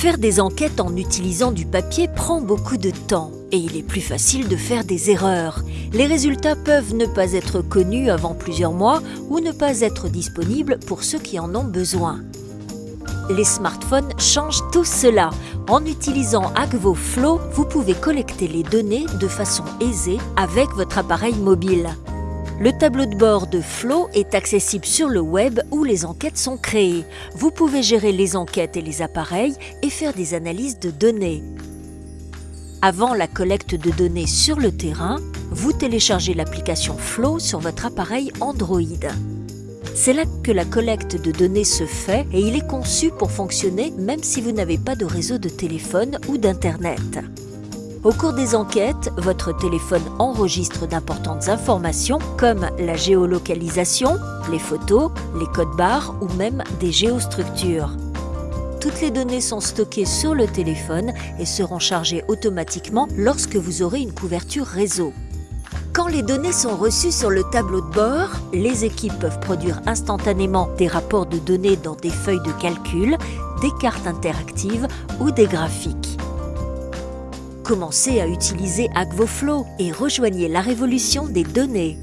Faire des enquêtes en utilisant du papier prend beaucoup de temps et il est plus facile de faire des erreurs. Les résultats peuvent ne pas être connus avant plusieurs mois ou ne pas être disponibles pour ceux qui en ont besoin. Les smartphones changent tout cela. En utilisant Agvo Flow, vous pouvez collecter les données de façon aisée avec votre appareil mobile. Le tableau de bord de Flow est accessible sur le web où les enquêtes sont créées. Vous pouvez gérer les enquêtes et les appareils et faire des analyses de données. Avant la collecte de données sur le terrain, vous téléchargez l'application Flow sur votre appareil Android. C'est là que la collecte de données se fait et il est conçu pour fonctionner même si vous n'avez pas de réseau de téléphone ou d'Internet. Au cours des enquêtes, votre téléphone enregistre d'importantes informations comme la géolocalisation, les photos, les codes barres ou même des géostructures. Toutes les données sont stockées sur le téléphone et seront chargées automatiquement lorsque vous aurez une couverture réseau. Quand les données sont reçues sur le tableau de bord, les équipes peuvent produire instantanément des rapports de données dans des feuilles de calcul, des cartes interactives ou des graphiques. Commencez à utiliser AgvoFlow et rejoignez la révolution des données.